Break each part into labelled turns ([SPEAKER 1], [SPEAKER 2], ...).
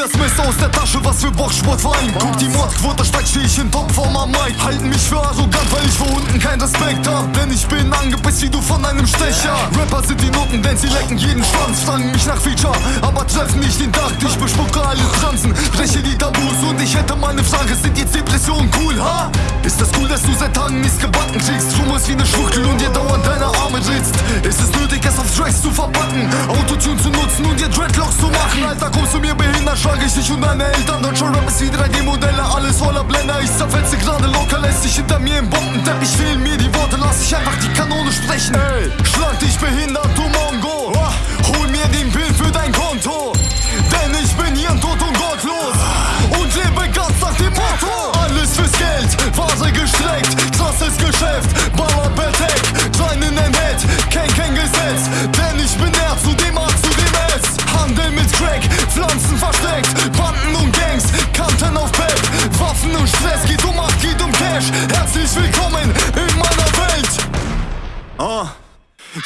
[SPEAKER 1] das Messer aus der Tasche, was für Boxsportverein. Guck die Mordquote steigt, steh ich in Topform am Mic. Halten mich für arrogant, weil ich vor unten kein Respekt hab. Denn ich bin angepisst wie du von einem Stecher. Rapper sind die Noten, denn sie lecken jeden Schwanz. Fragen mich nach Feature, aber treffen nicht den Takt. Ich bespucke alle Transen, breche die Tabus und ich hätte mal ne Frage. Sind jetzt Depressionen cool, ha? Ist das cool, dass du seit Tagen nichts gebacken kriegst? Schummelst wie ne Schwuchtel und dir dauernd deine Arme ritzt. Ist es nötig, es auf Tracks zu verpacken? Autotune zu nutzen und dir Dreadlocks zu machen? Alter, kommst du mir behindert, schlage ich dich und deine Eltern. Deutscher Rap ist wie 3D-Modelle, alles voller Blender. Ich zerfetze gerade locker, lässt dich hinter mir im Bombenteppich. Fehlen mir die Worte, lass Cash. Herzlich willkommen in meiner Welt. Ah.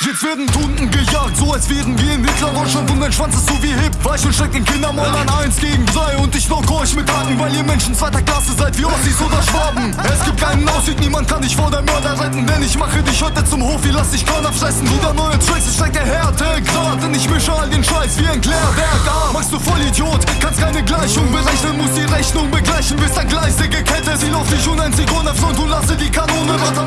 [SPEAKER 1] Jetzt werden Tunden gejagt, so als wären wir in Hitler-Deutschland und dein Schwanz ist so wie Hip. Weich und steckt Kindermord an 1 gegen 3 und ich knock euch mit Haken, weil ihr Menschen zweiter Klasse seid wie Ossis oder Schwaben. Es gibt keinen Ausweg, niemand kann dich vor der Mörder retten, denn ich mache dich heute zum Hofi, lass dich Körner fressen. Wieder neue Tracks, es steigt der Härtegrad, denn ich mische all den Scheiß wie ein Klärwerk. Ah, machst du Vollidiot, kannst keine Gleichung berechnen, musst die Rechnung begleichen, bist ein gleisige Kette. Sie dich und ein Sekunde Front und lasse die Kanone rattern,